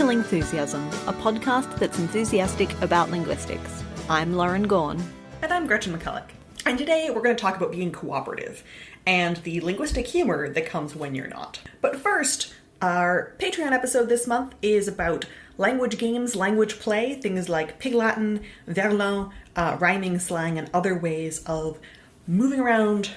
to Lingthusiasm, a podcast that's enthusiastic about linguistics. I'm Lauren Gawne. And I'm Gretchen McCulloch. And today we're going to talk about being cooperative and the linguistic humor that comes when you're not. But first, our Patreon episode this month is about language games, language play, things like Pig Latin, Verlan, uh, rhyming slang, and other ways of moving around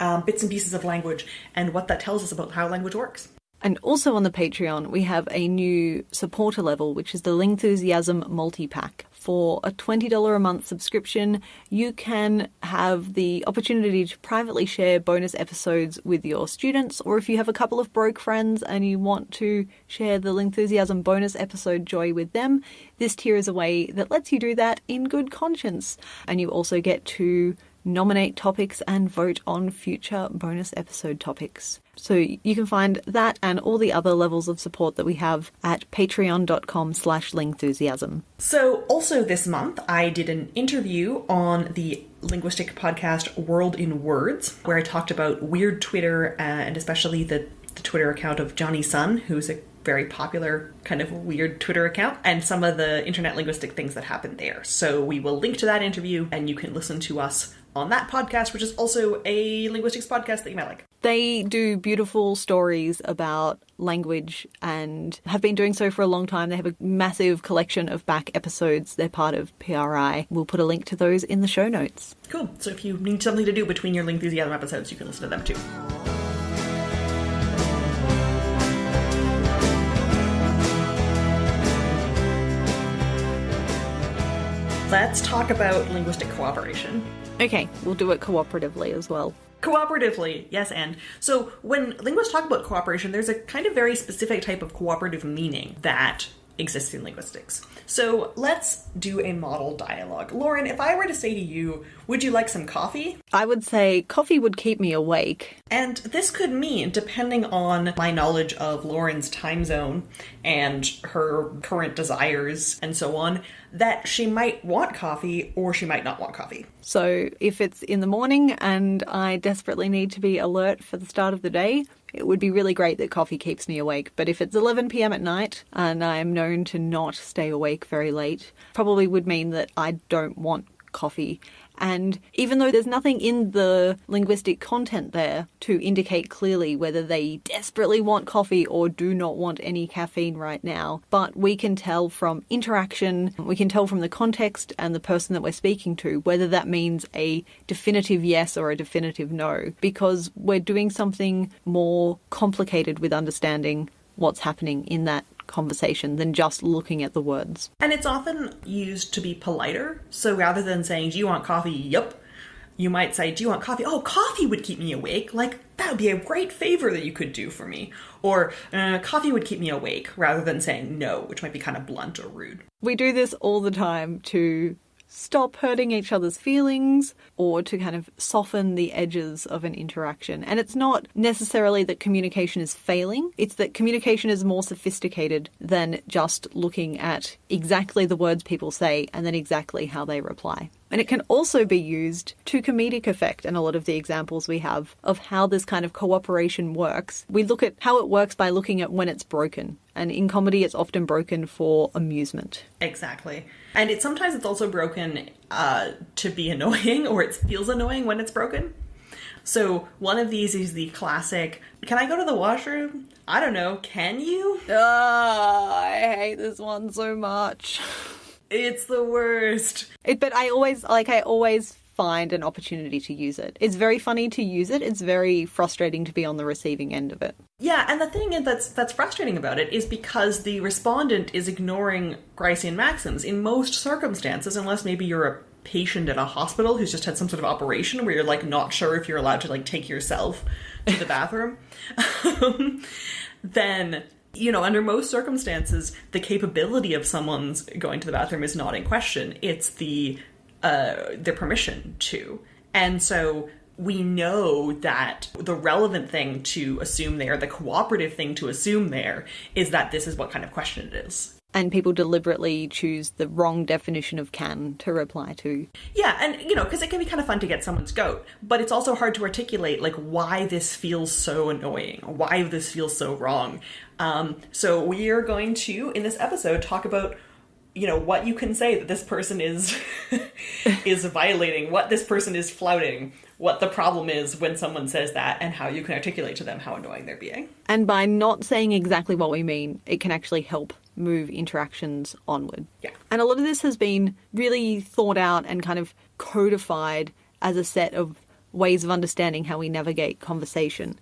um, bits and pieces of language and what that tells us about how language works. And also on the Patreon, we have a new supporter level, which is the Lingthusiasm multi pack. For a $20 a month subscription, you can have the opportunity to privately share bonus episodes with your students, or if you have a couple of broke friends and you want to share the Lingthusiasm bonus episode joy with them, this tier is a way that lets you do that in good conscience. And you also get to nominate topics and vote on future bonus episode topics. So you can find that and all the other levels of support that we have at patreon.com slash lingthusiasm. So also this month, I did an interview on the linguistic podcast World in Words, where I talked about weird Twitter and especially the, the Twitter account of Jonny Sun, who's a very popular kind of weird Twitter account and some of the internet linguistic things that happened there. So we will link to that interview and you can listen to us on that podcast, which is also a linguistics podcast that you might like. They do beautiful stories about language and have been doing so for a long time. They have a massive collection of back episodes. They're part of PRI. We'll put a link to those in the show notes. Cool. So if you need something to do between your Lingthusiasm episodes, you can listen to them too. Let's talk about linguistic cooperation. Okay, we'll do it cooperatively as well. Cooperatively, yes, and. So when linguists talk about cooperation, there's a kind of very specific type of cooperative meaning that exists in linguistics. So let's do a model dialogue. Lauren, if I were to say to you, would you like some coffee? I would say coffee would keep me awake. And this could mean, depending on my knowledge of Lauren's time zone and her current desires and so on, that she might want coffee or she might not want coffee. So if it's in the morning and I desperately need to be alert for the start of the day, it would be really great that coffee keeps me awake. But if it's 11 pm at night and I'm known to not stay awake very late, probably would mean that I don't want coffee. And even though there's nothing in the linguistic content there to indicate clearly whether they desperately want coffee or do not want any caffeine right now, but we can tell from interaction, we can tell from the context and the person that we're speaking to whether that means a definitive yes or a definitive no, because we're doing something more complicated with understanding what's happening in that conversation than just looking at the words. And it's often used to be politer. So rather than saying, Do you want coffee? Yup. You might say, Do you want coffee? Oh, coffee would keep me awake. Like, that would be a great favor that you could do for me. Or, uh, coffee would keep me awake, rather than saying no, which might be kind of blunt or rude. We do this all the time to stop hurting each other's feelings or to kind of soften the edges of an interaction. And it's not necessarily that communication is failing, it's that communication is more sophisticated than just looking at exactly the words people say and then exactly how they reply. And it can also be used to comedic effect in a lot of the examples we have of how this kind of cooperation works. We look at how it works by looking at when it's broken. And in comedy, it's often broken for amusement. Exactly. And it sometimes it's also broken uh, to be annoying or it feels annoying when it's broken. So one of these is the classic, can I go to the washroom? I don't know, can you? Oh, I hate this one so much. It's the worst. It, but I always like I always find an opportunity to use it. It's very funny to use it. It's very frustrating to be on the receiving end of it. Yeah, and the thing that's that's frustrating about it is because the respondent is ignoring Gricean maxims in most circumstances, unless maybe you're a patient at a hospital who's just had some sort of operation where you're like not sure if you're allowed to like take yourself to the bathroom. then you know, under most circumstances, the capability of someone's going to the bathroom is not in question. It's the uh, their permission to, and so we know that the relevant thing to assume there, the cooperative thing to assume there, is that this is what kind of question it is. And people deliberately choose the wrong definition of can to reply to. Yeah, and you know, because it can be kind of fun to get someone's goat, but it's also hard to articulate like why this feels so annoying, why this feels so wrong. Um, so we are going to, in this episode, talk about you know what you can say that this person is is violating what this person is flouting what the problem is when someone says that and how you can articulate to them how annoying they're being And by not saying exactly what we mean, it can actually help move interactions onward. Yeah. And a lot of this has been really thought out and kind of codified as a set of ways of understanding how we navigate conversation.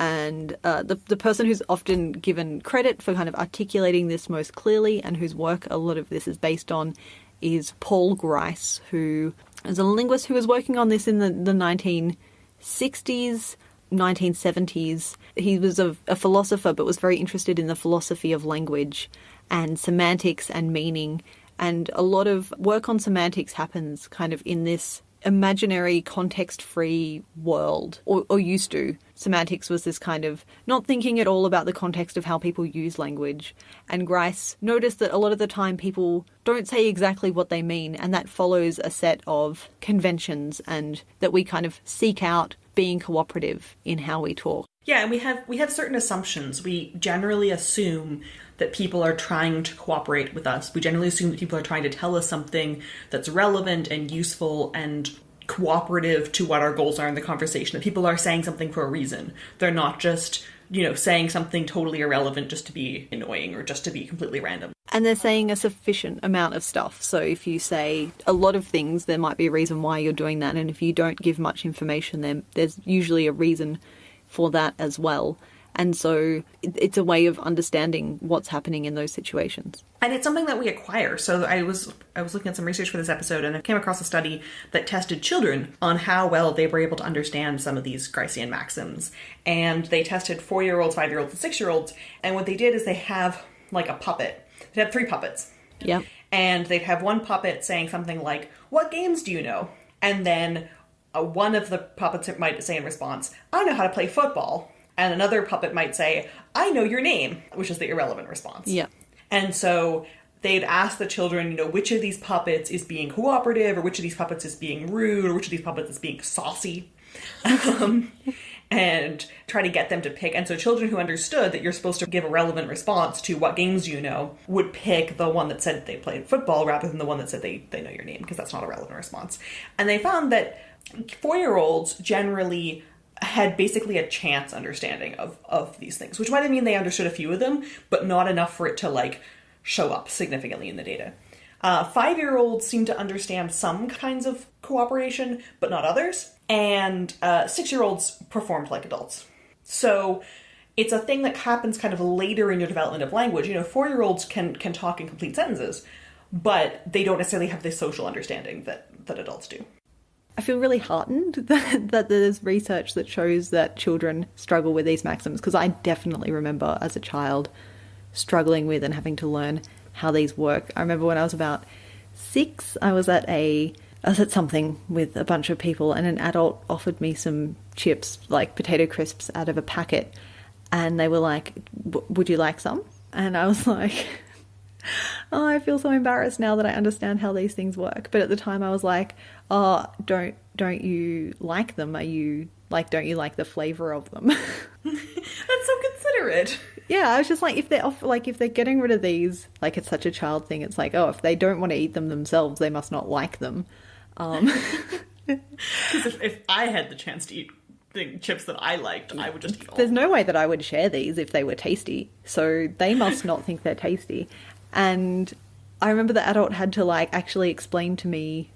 And uh, the, the person who's often given credit for kind of articulating this most clearly and whose work a lot of this is based on is Paul Grice, who is a linguist who was working on this in the, the 1960s, 1970s. He was a, a philosopher but was very interested in the philosophy of language and semantics and meaning. And a lot of work on semantics happens kind of in this imaginary context free world or, or used to semantics was this kind of not thinking at all about the context of how people use language. And grice noticed that a lot of the time people don't say exactly what they mean and that follows a set of conventions and that we kind of seek out being cooperative in how we talk. Yeah and we have we have certain assumptions. We generally assume that people are trying to cooperate with us. We generally assume that people are trying to tell us something that's relevant and useful and cooperative to what our goals are in the conversation that people are saying something for a reason they're not just you know saying something totally irrelevant just to be annoying or just to be completely random and they're saying a sufficient amount of stuff. So if you say a lot of things, there might be a reason why you're doing that. And if you don't give much information, then there's usually a reason for that as well. And so it's a way of understanding what's happening in those situations. and it's something that we acquire so i was i was looking at some research for this episode and i came across a study that tested children on how well they were able to understand some of these Gricean maxims and they tested four year olds five year olds and six year olds and what they did is they have like a puppet they have three puppets Yep. and they'd have one puppet saying something like, "What games do you know?" And then uh, one of the puppets might say in response, "I know how to play football," and another puppet might say, "I know your name," which is the irrelevant response. Yep. And so they'd ask the children, you know, which of these puppets is being cooperative, or which of these puppets is being rude, or which of these puppets is being saucy. um, and try to get them to pick. And so children who understood that you're supposed to give a relevant response to what games you know would pick the one that said they played football rather than the one that said they, they know your name, because that's not a relevant response. And they found that four year olds generally had basically a chance understanding of, of these things, which might mean they understood a few of them, but not enough for it to like show up significantly in the data. Uh, Five year olds seem to understand some kinds of cooperation, but not others. And uh, six year olds performed like adults. So it's a thing that happens kind of later in your development of language. You know, four year olds can, can talk in complete sentences, but they don't necessarily have the social understanding that, that adults do. I feel really heartened that, that there's research that shows that children struggle with these maxims because I definitely remember as a child struggling with and having to learn how these work. I remember when I was about six, I was at a I was at something with a bunch of people, and an adult offered me some chips, like potato crisps, out of a packet, and they were like, "W- "Would you like some?" And I was like. Oh, I feel so embarrassed now that I understand how these things work. But at the time, I was like, "Oh, don't don't you like them? Are you like don't you like the flavor of them?" That's so considerate. yeah, I was just like, if they're off, like if they're getting rid of these, like it's such a child thing. It's like, oh, if they don't want to eat them themselves, they must not like them. Um, Because if, if I had the chance to eat the chips that I liked, I would just eat all. there's no way that I would share these if they were tasty. So they must not think they're tasty. And I remember the adult had to like actually explain to me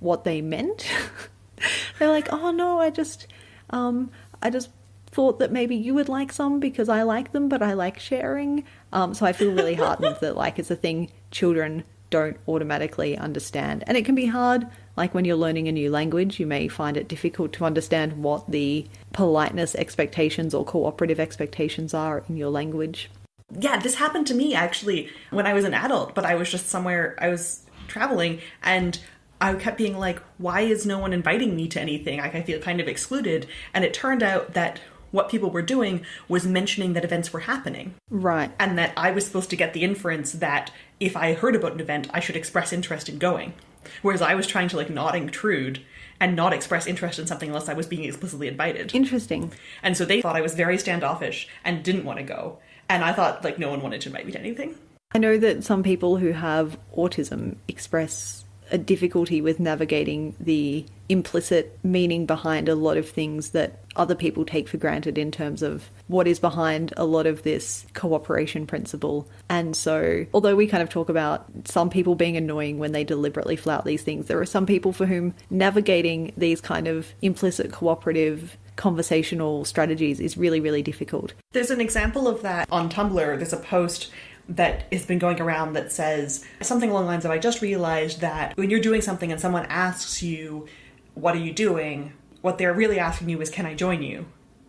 what they meant. They're like, "Oh no, I just um I just thought that maybe you would like some because I like them, but I like sharing." Um so I feel really heartened that like it's a thing children don't automatically understand. And it can be hard like when you're learning a new language, you may find it difficult to understand what the politeness expectations or cooperative expectations are in your language. Yeah, this happened to me actually when I was an adult, but I was just somewhere, I was traveling and I kept being like, why is no one inviting me to anything? Like, I feel kind of excluded. And it turned out that what people were doing was mentioning that events were happening Right. and that I was supposed to get the inference that if I heard about an event, I should express interest in going. Whereas I was trying to like not intrude and not express interest in something unless I was being explicitly invited. Interesting. And so they thought I was very standoffish and didn't want to go. And I thought like no one wanted to to anything. I know that some people who have autism express a difficulty with navigating the implicit meaning behind a lot of things that other people take for granted in terms of what is behind a lot of this cooperation principle. And so, although we kind of talk about some people being annoying when they deliberately flout these things, there are some people for whom navigating these kind of implicit cooperative conversational strategies is really, really difficult. There's an example of that on Tumblr. There's a post that has been going around that says something along the lines of I just realized that when you're doing something and someone asks you, What are you doing? what they're really asking you is, Can I join you?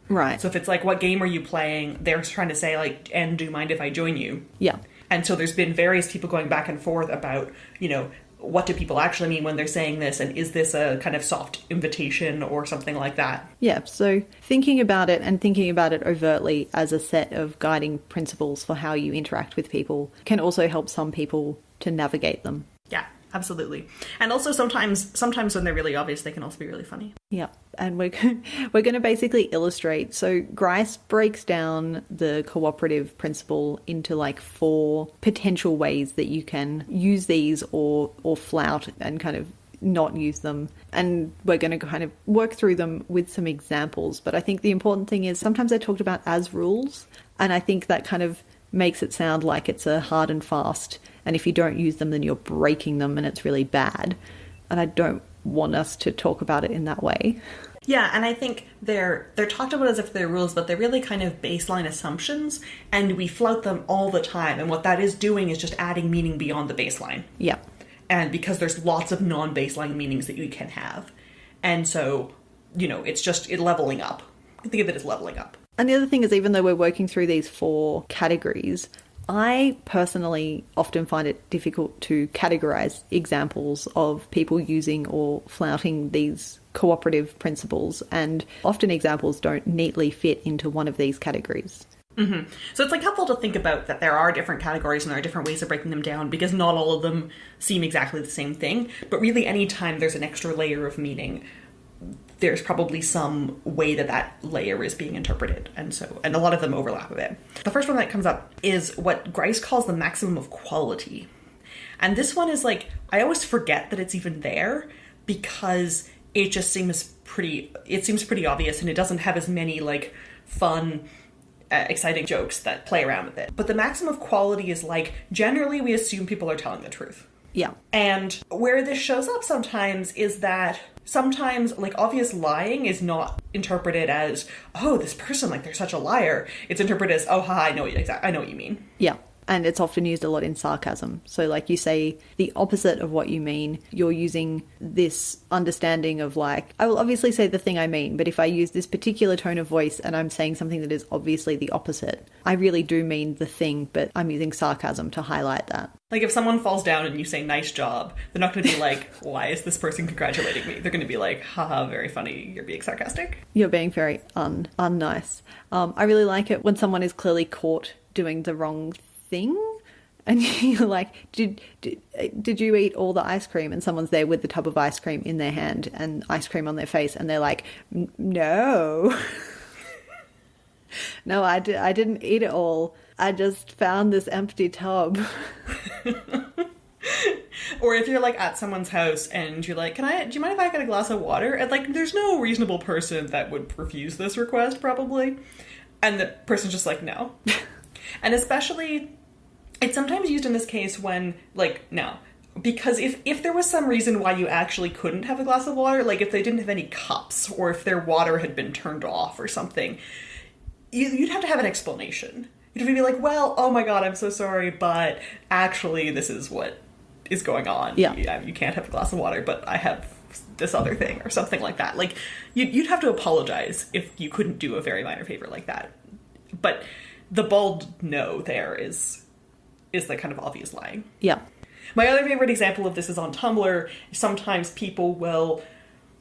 Right. So if it's like, What game are you playing? They're trying to say, like, And do you mind if I join you? yeah. And so there's been various people going back and forth about, you know, what do people actually mean when they're saying this? And is this a kind of soft invitation or something like that? Yeah, so thinking about it and thinking about it overtly as a set of guiding principles for how you interact with people can also help some people to navigate them. Absolutely. And also sometimes sometimes when they're really obvious they can also be really funny. Yeah, and we're we're going to basically illustrate. So Grice breaks down the cooperative principle into like four potential ways that you can use these or or flout and kind of not use them. And we're going to kind of work through them with some examples. But I think the important thing is sometimes they're talked about as rules, and I think that kind of makes it sound like it's a hard and fast. And if you don't use them, then you're breaking them, and it's really bad. And I don't want us to talk about it in that way. Yeah, and I think they're they're talked about as if they're rules, but they're really kind of baseline assumptions, and we flout them all the time. And what that is doing is just adding meaning beyond the baseline. Yeah. And because there's lots of non-baseline meanings that you can have, and so you know it's just it leveling up. Think of it as leveling up. And the other thing is, even though we're working through these four categories, I personally often find it difficult to categorize examples of people using or flouting these cooperative principles, and often examples don't neatly fit into one of these categories. Mm-hmm. So it's like helpful to think about that there are different categories and there are different ways of breaking them down because not all of them seem exactly the same thing. But really, anytime there's an extra layer of meaning, there's probably some way that that layer is being interpreted, and so and a lot of them overlap a bit. The first one that comes up is what Grice calls the maximum of quality, and this one is like I always forget that it's even there because it just seems pretty. It seems pretty obvious, and it doesn't have as many like fun uh, exciting jokes that play around with it. But the maximum of quality is like generally we assume people are telling the truth. Yeah. And where this shows up sometimes is that sometimes like obvious lying is not interpreted as oh this person like they're such a liar. It's interpreted as oh ha I know what you exact I know what you mean. Yeah. And it's often used a lot in sarcasm. So, like you say, the opposite of what you mean, you're using this understanding of, like, I will obviously say the thing I mean, but if I use this particular tone of voice and I'm saying something that is obviously the opposite, I really do mean the thing, but I'm using sarcasm to highlight that. Like if someone falls down and you say nice job, they're not going to be like why is this person congratulating me? They're going to be like haha very funny you're being sarcastic. You're being very un unnice. Um, I really like it when someone is clearly caught doing the wrong thing, and you're like, "Did did did you eat all the ice cream?" And someone's there with the tub of ice cream in their hand and ice cream on their face, and they're like, "No, no, I di- I didn't eat it all. I just found this empty tub." Or if you're like at someone's house and you're like, "Can I? Do you mind if I get a glass of water?" And like, there's no reasonable person that would refuse this request, probably. And the person's just like, "No." and especially, it's sometimes used in this case when like, no, because if if there was some reason why you actually couldn't have a glass of water, like if they didn't have any cups or if their water had been turned off or something, you, you'd have to have an explanation. You'd have to be like, "Well, oh my god, I'm so sorry, but actually, this is what is going on. Yeah. you, you can't have a glass of water, but I have this other thing or something like that." Like, you'd, you'd have to apologize if you couldn't do a very minor favor like that. But the bald no there is is the kind of obvious lying. yeah, My other favorite example of this is on Tumblr. Sometimes people will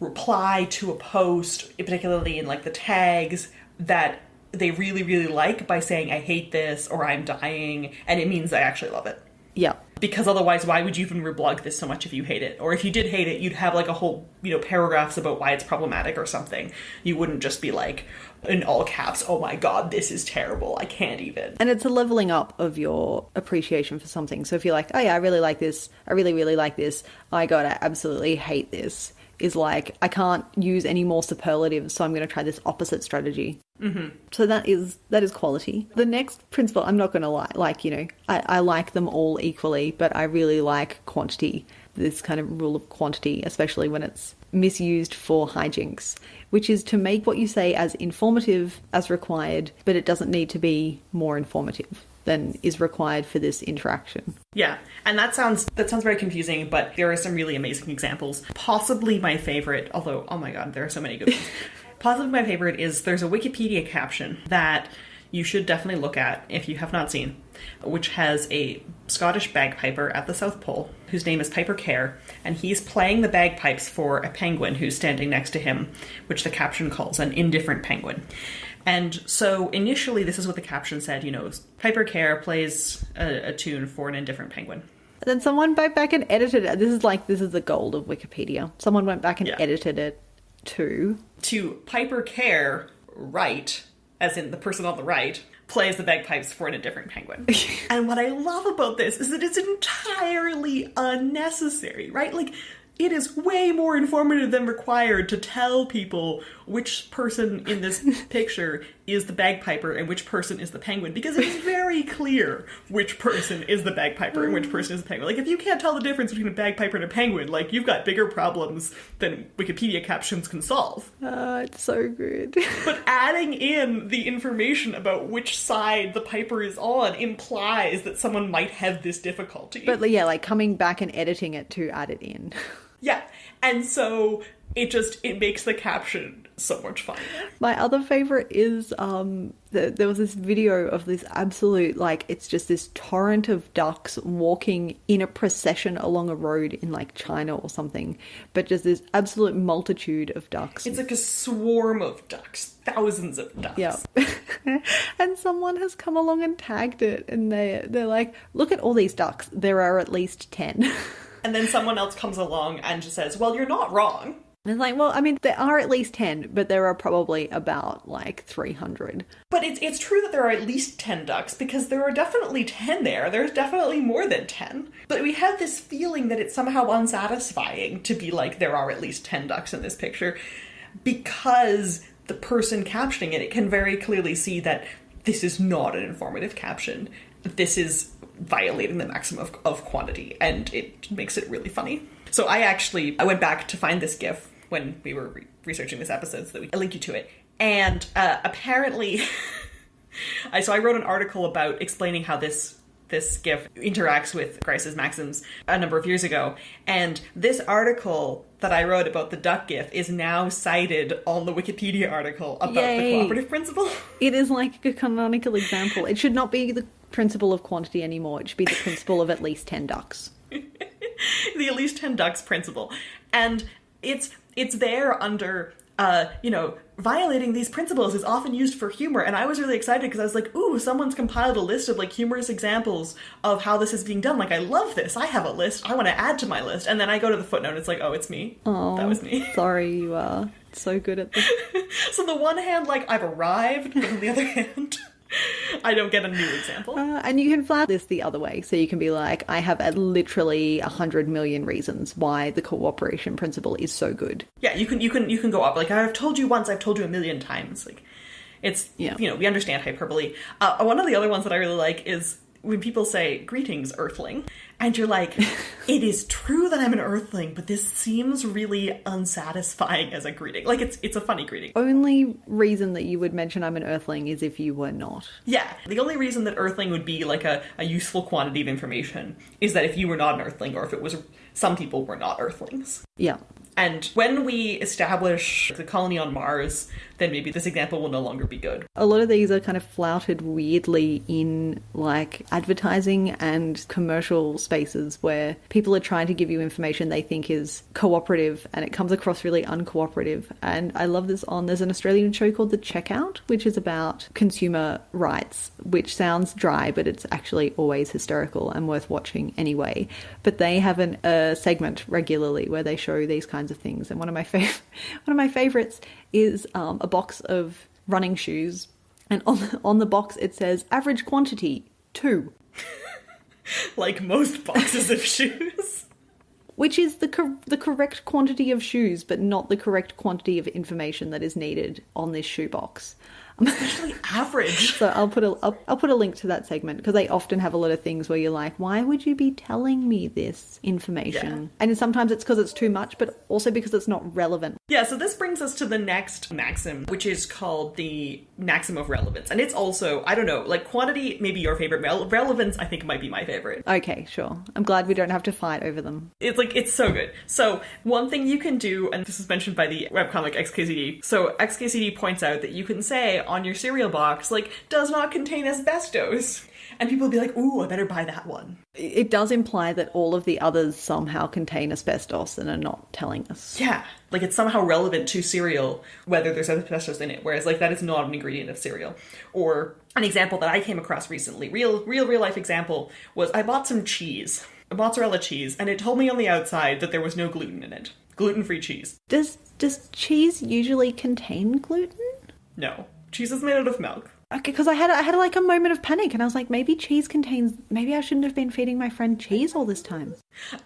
reply to a post, particularly in like the tags, that they really, really like by saying, I hate this or I'm dying, and it means I actually love it. Yeah. Because otherwise, why would you even reblog this so much if you hate it? Or if you did hate it, you'd have like a whole, you know, paragraphs about why it's problematic or something. You wouldn't just be like, in all caps, oh my god, this is terrible. I can't even. And it's a leveling up of your appreciation for something. So if you're like, oh yeah, I really like this, I really, really like this, I absolutely hate this, is like, I can't use any more superlatives, so I'm going to try this opposite strategy. Mm-hmm. So that is that is quality. The next principle, I'm not going to lie, like you know, I, I like them all equally, but I really like quantity. This kind of rule of quantity, especially when it's misused for hijinks, which is to make what you say as informative as required, but it doesn't need to be more informative than is required for this interaction. Yeah, and that sounds that sounds very confusing, but there are some really amazing examples. Possibly my favorite, although oh my god, there are so many good ones. Possibly my favorite is there's a Wikipedia caption that you should definitely look at if you have not seen, which has a Scottish bagpiper at the South Pole whose name is Piper Kerr, and he's playing the bagpipes for a penguin who's standing next to him, which the caption calls an indifferent penguin. And so initially, this is what the caption said you know, Piper Kerr plays a, a tune for an indifferent penguin. And then someone went back and edited it. This is like, this is the gold of Wikipedia. Someone went back and Yeah. edited it to to Piper Kerr right, as in the person on the right, plays the bagpipes for an indifferent penguin. and what I love about this is that it's entirely unnecessary, right? Like, it is way more informative than required to tell people which person in this picture is the bagpiper and which person is the penguin because it is very clear which person is the bagpiper and which person is the penguin. Like if you can't tell the difference between a bagpiper and a penguin, like you've got bigger problems than Wikipedia captions can solve. Uh, it's so good. But adding in the information about which side the piper is on implies that someone might have this difficulty. but yeah, like coming back and editing it to add it in. yeah, and so it just it makes the caption so much fun. My other favorite is um the, there was this video of this absolute like it's just this torrent of ducks walking in a procession along a road in like China or something, but just this absolute multitude of ducks. It's like a swarm of ducks, thousands of ducks. Yeah. and someone has come along and tagged it and they they're like, look at all these ducks. There are at least 10. And then someone else comes along and just says, "Well, you're not wrong." And it's like, well, I mean, there are at least 10, but there are probably about like 300. But it's it's true that there are at least 10 ducks because there are definitely 10 there. There's definitely more than 10. But we have this feeling that it's somehow unsatisfying to be like there are at least 10 ducks in this picture because the person captioning it, it can very clearly see that this is not an informative caption. This is violating the maximum of, of quantity and it makes it really funny. So I actually I went back to find this gif when we were re- researching this episode so that we I link you to it. And uh, apparently I so I wrote an article about explaining how this this GIF interacts with Grice's maxims a number of years ago, and this article that I wrote about the duck GIF is now cited on the Wikipedia article about the cooperative principle. It is like a canonical example. It should not be the principle of quantity anymore. It should be the principle of at least 10 ducks. the at least 10 ducks principle. And it's it's there under uh you know violating these principles is often used for humor. And i was really excited because i was like ooh someone's compiled a list of like humorous examples of how this is being done. Like i love this. I have a list. I want to add to my list. And then i go to the footnote. It's like oh it's me. Oh, that was me. Sorry, you are so good at this. so on the one hand like i've arrived but on the other hand i don't get a new example Uh, and you can flag this the other way. So you can be like, I have a, literally a hundred million reasons why the cooperation principle is so good. Yeah, you can you can you can go up. Like I've told you once, I've told you a million times. Like it's Yeah. you know we understand hyperbole. Uh, one of the other ones that I really like is when people say greetings, Earthling, and you're like, it is true that I'm an Earthling, but this seems really unsatisfying as a greeting. Like it's it's a funny greeting. Only reason that you would mention I'm an earthling is if you were not. Yeah, the only reason that Earthling would be like a, a useful quantity of information is that if you were not an Earthling, or if it was some people were not Earthlings. Yeah. And when we establish the colony on Mars, then maybe this example will no longer be good. A lot of these are kind of flouted weirdly in like advertising and commercial spaces where people are trying to give you information they think is cooperative and it comes across really uncooperative. And I love this on there's an Australian show called The Checkout, which is about consumer rights, which sounds dry, but it's actually always hysterical and worth watching anyway. But they have an, a segment regularly where they show these kinds of things. And one of my fav- one of my favorites is um, a box of running shoes, and on on the box it says average quantity two, Like most boxes of shoes. which is the cor- the correct quantity of shoes, but not the correct quantity of information that is needed on this shoe box. Especially average. So I'll put a I'll, I'll put a link to that segment because they often have a lot of things where you're like, why would you be telling me this information? Yeah. And sometimes it's because it's too much, but also because it's not relevant. Yeah, so this brings us to the next maxim, which is called the maxim of relevance. And it's also, I don't know, like quantity, maybe your favorite. Relevance, I think, might be my favorite. Okay, sure. I'm glad we don't have to fight over them. It's like, it's so good. So, one thing you can do, and this is mentioned by the webcomic XKCD. So, XKCD points out that you can say on your cereal box, like, does not contain asbestos. And people will be like, ooh, I better buy that one. It does imply that all of the others somehow contain asbestos and are not telling us. Yeah. Like it's somehow relevant to cereal whether there's asbestos in it, whereas like that is not an ingredient of cereal. Or an example that I came across recently, real real real life example, was I bought some cheese, a mozzarella cheese, and it told me on the outside that there was no gluten in it. Gluten free cheese. Does does cheese usually contain gluten? No. Cheese is made out of milk. Okay, because I had I had like a moment of panic, and I was like, maybe cheese contains. Maybe I shouldn't have been feeding my friend cheese all this time.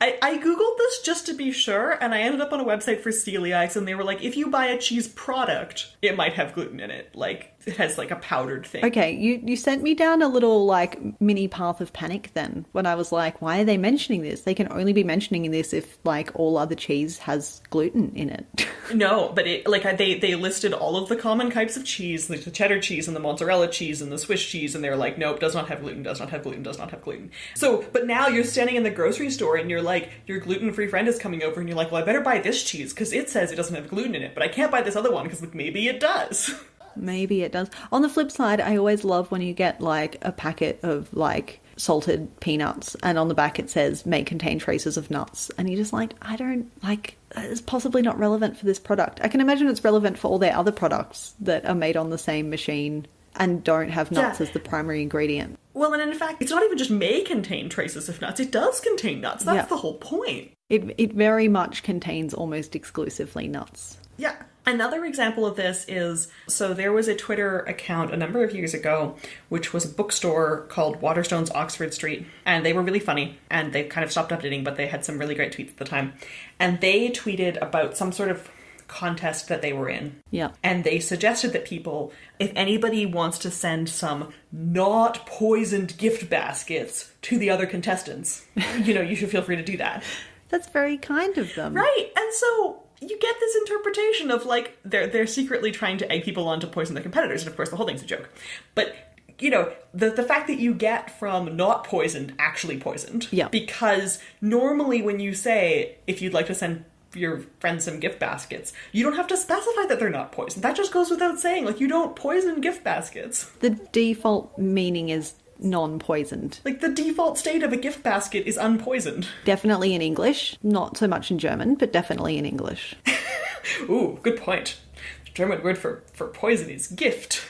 I, I googled this just to be sure, and I ended up on a website for celiacs, and they were like, if you buy a cheese product, it might have gluten in it. Like, it has like a powdered thing. Okay, you you sent me down a little like mini path of panic then when I was like, why are they mentioning this? They can only be mentioning this if like all other cheese has gluten in it. No, but it like they they listed all of the common types of cheese, like the cheddar cheese and the mozzarella cheese and the Swiss cheese, and they're like, nope, does not have gluten, does not have gluten, does not have gluten. So, but now you're standing in the grocery store and you're like, your gluten free friend is coming over, and you're like, well, I better buy this cheese because it says it doesn't have gluten in it, but I can't buy this other one because like maybe it does. Maybe it does. On the flip side, I always love when you get like a packet of like salted peanuts and on the back it says may contain traces of nuts and you're just like I don't like it's possibly not relevant for this product. I can imagine it's relevant for all their other products that are made on the same machine and don't have nuts Yeah. as the primary ingredient. well, and in fact, it's not even just may contain traces of nuts; it does contain nuts. That's Yeah. the whole point. It it very much contains almost exclusively nuts. Yeah. Another example of this is so there was a Twitter account a number of years ago, which was a bookstore called Waterstones Oxford Street, and they were really funny, and they kind of stopped updating, but they had some really great tweets at the time, and they tweeted about some sort of contest that they were in. Yeah. And they suggested that people, if anybody wants to send some not poisoned gift baskets to the other contestants, you know, you should feel free to do that. That's very kind of them. Right, and so you get this interpretation of like they're they're secretly trying to egg people on to poison their competitors, and of course the whole thing's a joke. But you know the the fact that you get from not poisoned actually poisoned, Yeah. Because normally when you say if you'd like to send your friends some gift baskets, you don't have to specify that they're not poisoned. That just goes without saying. Like you don't poison gift baskets. The default meaning is non-poisoned. Like the default state of a gift basket is unpoisoned. Definitely in English, not so much in German, but definitely in English. Ooh, good point. The German word for for poison is gift.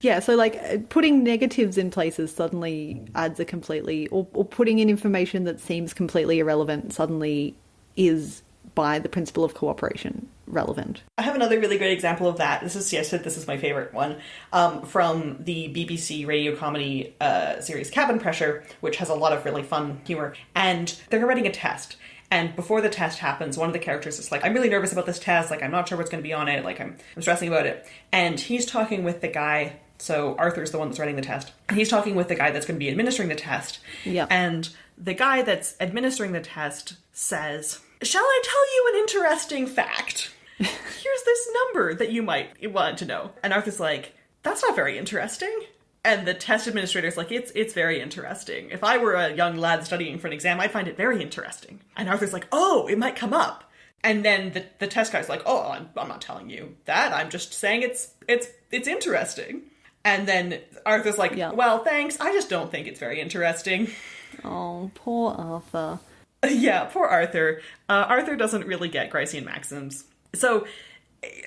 Yeah, so like uh, putting negatives in places suddenly adds a completely, or, or putting in information that seems completely irrelevant suddenly is, by the principle of cooperation, relevant. I have another really great example of that. This is, said this is my favorite one um, from the BBC radio comedy uh, series Cabin Pressure, which has a lot of really fun humor. And they're writing a test. And before the test happens, one of the characters is like, I'm really nervous about this test. Like, I'm not sure what's going to be on it. Like, I'm, I'm stressing about it. And he's talking with the guy. So Arthur's the one that's writing the test. And he's talking with the guy that's going to be administering the test. Yeah. And the guy that's administering the test says, Shall I tell you an interesting fact? Here's this number that you might want to know. And Arthur's like, That's not very interesting. And the test administrator's like, It's it's very interesting. If I were a young lad studying for an exam, I'd find it very interesting. And Arthur's like, Oh, it might come up. And then the, the test guy's like, "Oh, I'm, I'm not telling you that. I'm just saying it's it's it's interesting." And then Arthur's like, Yeah. "Well, thanks. I just don't think it's very interesting." Oh, poor Arthur. yeah, poor Arthur. Uh, Arthur doesn't really get Gricean maxims. So,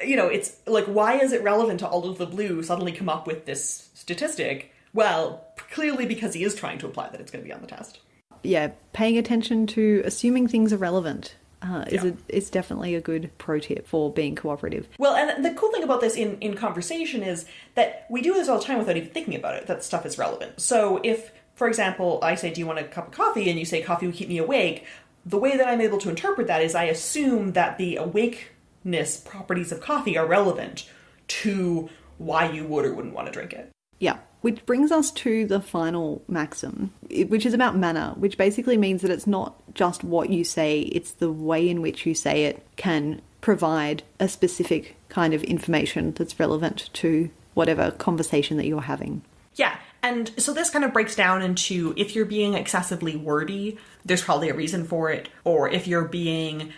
you know, it's like, why is it relevant to all of the blue suddenly come up with this statistic? Well, clearly because he is trying to imply that it's going to be on the test. Yeah, paying attention to assuming things are relevant uh, is Yeah. a, is definitely a good pro tip for being cooperative. Well, and the cool thing about this in, in conversation is that we do this all the time without even thinking about it, that stuff is relevant. So if, for example, I say, Do you want a cup of coffee? and you say, Coffee will keep me awake, the way that I'm able to interpret that is I assume that the awakeness properties of coffee are relevant to why you would or wouldn't want to drink it. Yeah, which brings us to the final maxim, which is about manner, which basically means that it's not just what you say, it's the way in which you say it can provide a specific kind of information that's relevant to whatever conversation that you're having. Yeah, and so this kind of breaks down into if you're being excessively wordy, there's probably a reason for it, or if you're being,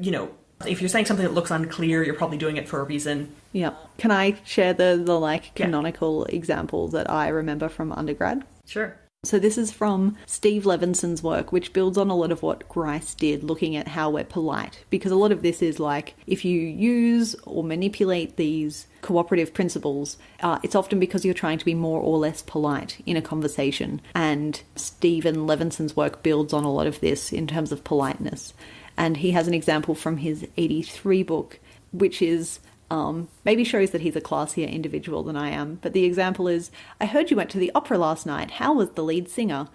you know, if you're saying something that looks unclear, you're probably doing it for a reason. Yeah. Can I share the, the like Yeah. canonical example that I remember from undergrad? Sure. So this is from Steve Levinson's work, which builds on a lot of what Grice did, looking at how we're polite. Because a lot of this is like if you use or manipulate these cooperative principles, uh, it's often because you're trying to be more or less polite in a conversation. And Stephen Levinson's work builds on a lot of this in terms of politeness. And he has an example from his 83 book, which is um, maybe shows that he's a classier individual than I am. But the example is I heard you went to the opera last night. How was the lead singer?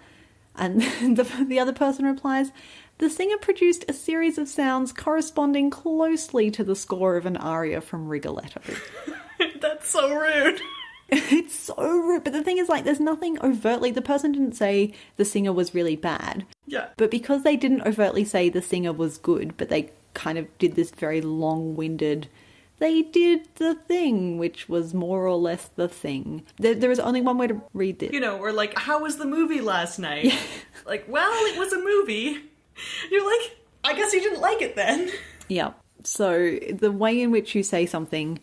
And the, the other person replies, The singer produced a series of sounds corresponding closely to the score of an aria from Rigoletto. That's so rude. it's so rude. But the thing is, like, there's nothing overtly, the person didn't say the singer was really bad. Yeah. But because they didn't overtly say the singer was good, but they kind of did this very long winded, they did the thing, which was more or less the thing. There, was only one way to read this. You know, or like, how was the movie last night? like, well, it was a movie. You're like, I guess you didn't like it then. Yeah. So the way in which you say something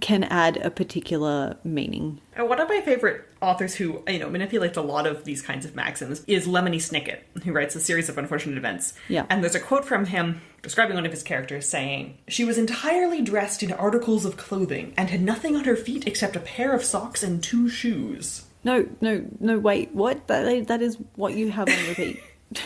can add a particular meaning. And one of my favorite authors who, uh, you know, manipulates a lot of these kinds of maxims is Lemony Snicket, who writes a series of unfortunate events. Yeah. And there's a quote from him describing one of his characters saying, She was entirely dressed in articles of clothing and had nothing on her feet except a pair of socks and two shoes. No, no, no, wait, what? That, that is what you have on repeat.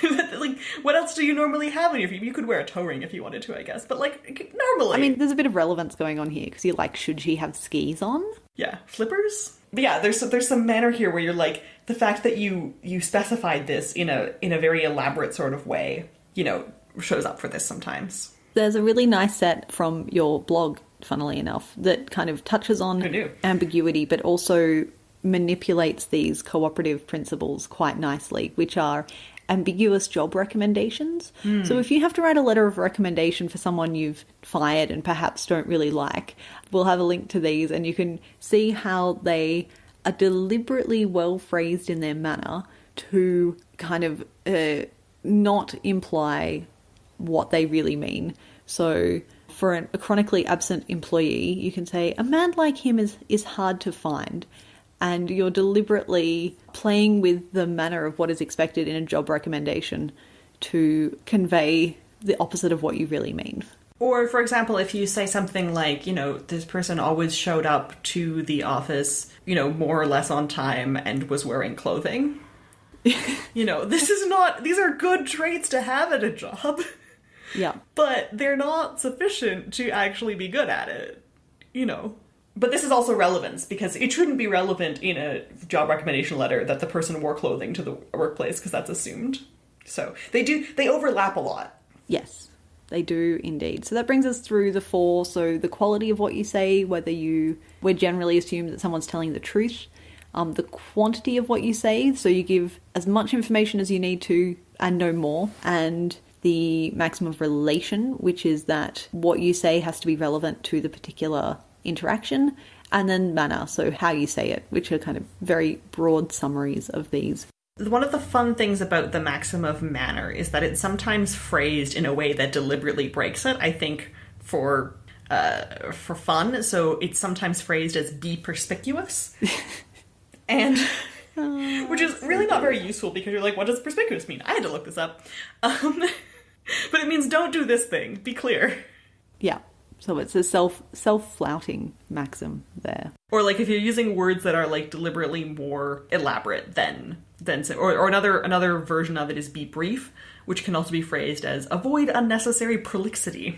like, what else do you normally have on your feet? You could wear a toe ring if you wanted to, I guess. But like, normally. I mean, there's a bit of relevance going on here because you're like, should she have skis on? Yeah, flippers. But yeah, there's there's some manner here where you're like the fact that you you specified this in a in a very elaborate sort of way, you know, shows up for this sometimes. There's a really nice set from your blog, funnily enough, that kind of touches on ambiguity, but also manipulates these cooperative principles quite nicely, which are ambiguous job recommendations. So if you have to write a letter of recommendation for someone you've fired and perhaps don't really like, we'll have a link to these and you can see how they are deliberately well phrased in their manner to kind of uh, not imply what they really mean. So, for an, a chronically absent employee, you can say, A man like him is, is hard to find. And you're deliberately playing with the manner of what is expected in a job recommendation to convey the opposite of what you really mean. Or for example, if you say something like, you know, this person always showed up to the office, you know, more or less on time and was wearing clothing. you know, this is not these are good traits to have at a job, Yeah. but they're not sufficient to actually be good at it. You know. But this is also relevance because it shouldn't be relevant in a job recommendation letter that the person wore clothing to the workplace because that's assumed. So they do they overlap a lot. Yes, they do indeed. So that brings us through the four. So the quality of what you say, whether you we generally assume that someone's telling the truth. Um, the quantity of what you say, so you give as much information as you need to and no more, and the maxim of relation, which is that what you say has to be relevant to the particular interaction, and then manner, so how you say it, which are kind of very broad summaries of these. One of the fun things about the maxim of manner is that it's sometimes phrased in a way that deliberately breaks it. I think for uh, for fun, so it's sometimes phrased as "be perspicuous," and which is really not very useful because you're like, what does perspicuous mean? I had to look this up, um, but it means don't do this thing. Be clear. Yeah. So it's a self self flouting maxim there. Or like if you're using words that are like deliberately more elaborate than than or, or another another version of it is be brief, which can also be phrased as avoid unnecessary prolixity,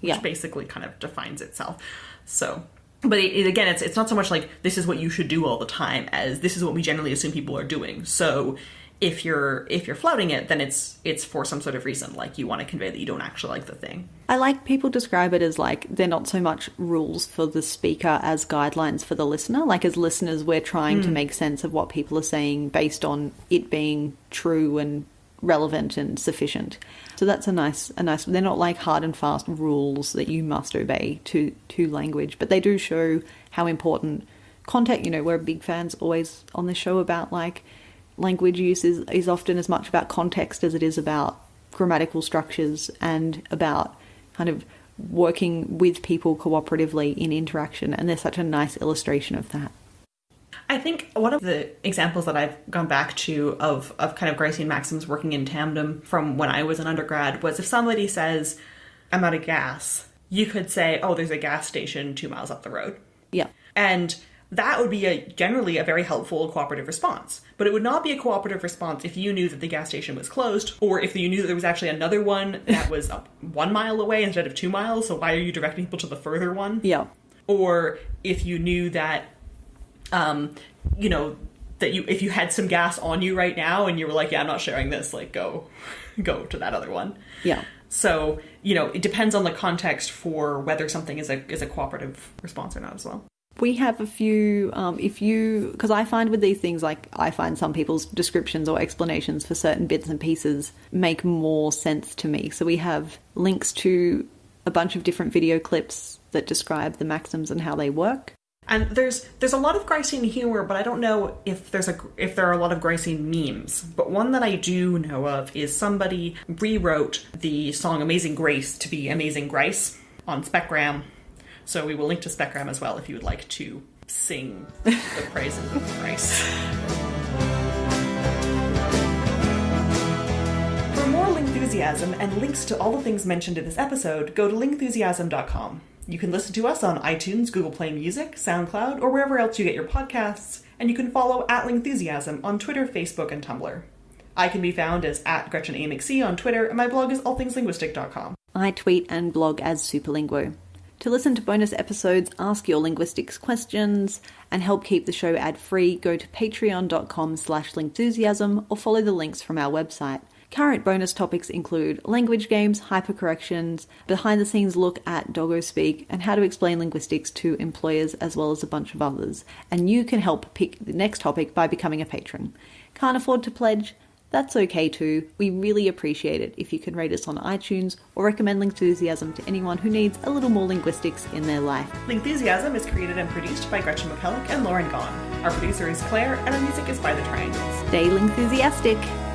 which Yeah. basically kind of defines itself. So, but it, it- again, it's it's not so much like this is what you should do all the time as this is what we generally assume people are doing. So. If you're if you're flouting it, then it's it's for some sort of reason, like you want to convey that you don't actually like the thing. I like people describe it as like they're not so much rules for the speaker as guidelines for the listener. Like as listeners, we're trying to hmm. make sense of what people are saying based on it being true and relevant and sufficient. So that's a nice a nice they're not like hard and fast rules that you must obey to to language, but they do show how important context, you know, we're big fans always on the show about like language use is, is often as much about context as it is about grammatical structures and about kind of working with people cooperatively in interaction and they're such a nice illustration of that I think one of the examples that I've gone back to of, of kind of Gricean Maxim's working in tandem from when I was an undergrad was if somebody says, I'm out of gas, you could say, oh, there's a gas station two miles up the road. yeah And that would be a generally a very helpful cooperative response. But it would not be a cooperative response if you knew that the gas station was closed, or if you knew that there was actually another one that was up one mile away instead of two miles. So why are you directing people to the further one? yeah or if you knew that um you know that you if you had some gas on you right now and you were like yeah i'm not sharing this like go go to that other one. Yeah. So you know it depends on the context for whether something is a is a cooperative response or not as well. We have a few um, if you because i find with these things like i find some people's descriptions or explanations for certain bits and pieces make more sense to me. So we have links to a bunch of different video clips that describe the maxims and how they work and there's there's a lot of Gricean humor, but I don't know if there's a if there are a lot of Gricean memes. But one that I do know of is somebody rewrote the song "Amazing Grace" to be "Amazing Grice" on Specgram. So we will link to Specgram as well if you would like to sing the praises of Grice. For more Lingthusiasm and links to all the things mentioned in this episode, go to lingthusiasm.com. You can listen to us on iTunes, Google Play Music, SoundCloud, or wherever else you get your podcasts, and you can follow at Lingthusiasm on Twitter, Facebook, and Tumblr. I can be found as at GretchenAMcC on Twitter, and my blog is allthingslinguistic.com. I tweet and blog as Superlinguo. To listen to bonus episodes, ask your linguistics questions, and help keep the show ad-free, go to patreon.com slash lingthusiasm or follow the links from our website. Current bonus topics include language games, hypercorrections, behind-the-scenes look at doggo speak, and how to explain linguistics to employers as well as a bunch of others. And you can help pick the next topic by becoming a patron. Can't afford to pledge? That's okay too. We really appreciate it if you can rate us on iTunes or recommend Lingthusiasm to anyone who needs a little more linguistics in their life. Lingthusiasm is created and produced by Gretchen McCulloch and Lauren Gawne. Our producer is Claire, and our music is by The Triangles. Stay Lingthusiastic!